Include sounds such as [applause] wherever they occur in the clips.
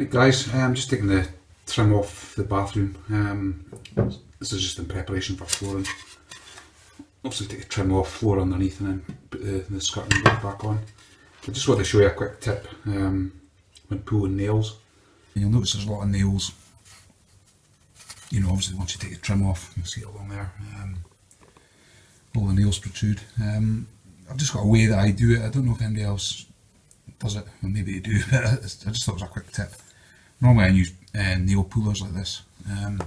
Right guys, I'm just taking the trim off the bathroom. Um, this is just in preparation for flooring. Obviously take the trim off, floor underneath and then put the, the back on. I just want to show you a quick tip um, when pulling nails. You'll notice there's a lot of nails. You know, obviously once you take the trim off, you'll see it along there. Um, all the nails protrude. Um, I've just got a way that I do it. I don't know if anybody else does it. Well, maybe they do, [laughs] but I just thought it was a quick tip. Normally I use uh, nail pullers like this. Um,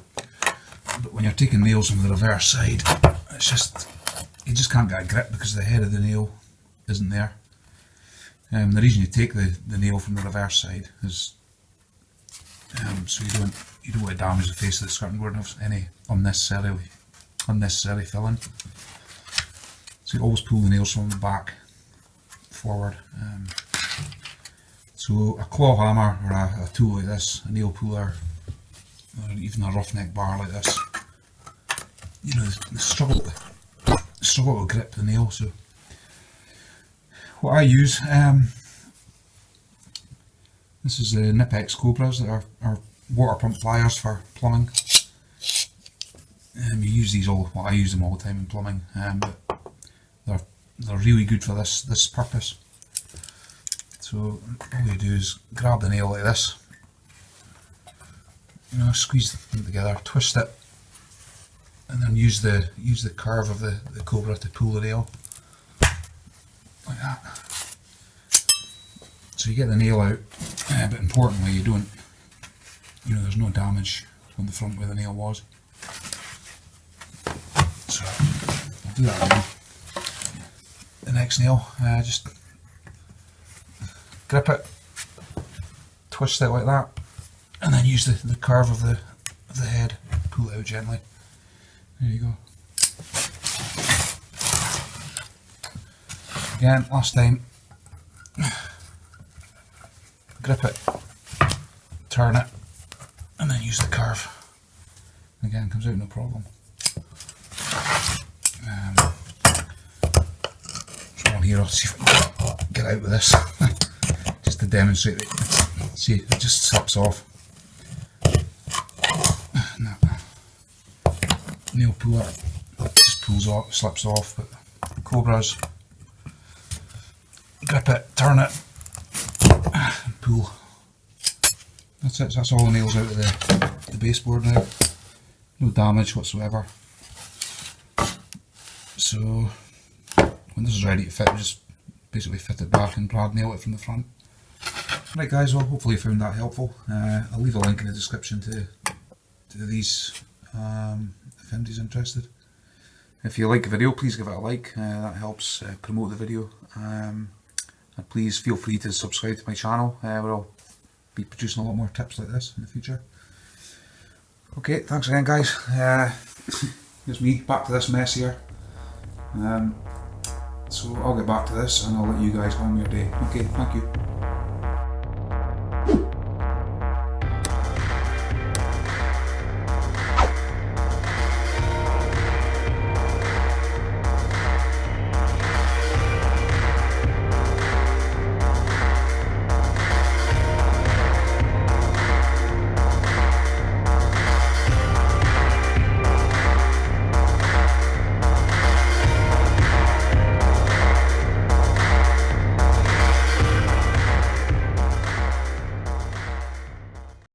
but when you're taking nails from the reverse side, it's just, you just can't get a grip because the head of the nail isn't there. Um, the reason you take the, the nail from the reverse side is um, so you don't you don't want to damage the face of the skirting board of any unnecessarily unnecessary filling. So you always pull the nails from the back forward. Um, so a claw hammer or a, a, tool like this, a nail puller, or even a roughneck bar like this, you know, the struggle, the struggle to grip the nail. So what I use, um, this is the Knipex Cobras that are, are water pump pliers for plumbing. Um, you use these all, well I use them all the time in plumbing, um, but they're, they're really good for this, this purpose. So all you do is grab the nail like this, you know, squeeze them together, twist it, and then use the use the curve of the, the cobra to pull the nail like that. So you get the nail out, uh, but importantly you don't, you know, there's no damage on the front where the nail was. So I'll do that. The next nail, uh, just grip it, twist it like that, and then use the, the curve of the of the head, pull it out gently. There you go. Again, last time, grip it, turn it, and then use the curve. Again, comes out no problem. Um, on here, I'll see if I can get out with this, to demonstrate it. See, it just slips off. No. Nail puller just pulls off, slips off, but cobras grip it, turn it, pull. That's it, that's all the nails out of the, the baseboard now. No damage whatsoever. So when this is ready to fit, just basically fit it back and brad nail it from the front. Right guys, well hopefully you found that helpful. Uh, I'll leave a link in the description to, to these um, if anybody's interested. If you like the video, please give it a like, uh, that helps uh, promote the video. Um, and please feel free to subscribe to my channel, uh, where I'll be producing a lot more tips like this in the future. Okay, thanks again guys. Uh, [coughs] here's me, back to this mess here. Um, so I'll get back to this and I'll let you guys on your day. Okay, thank you.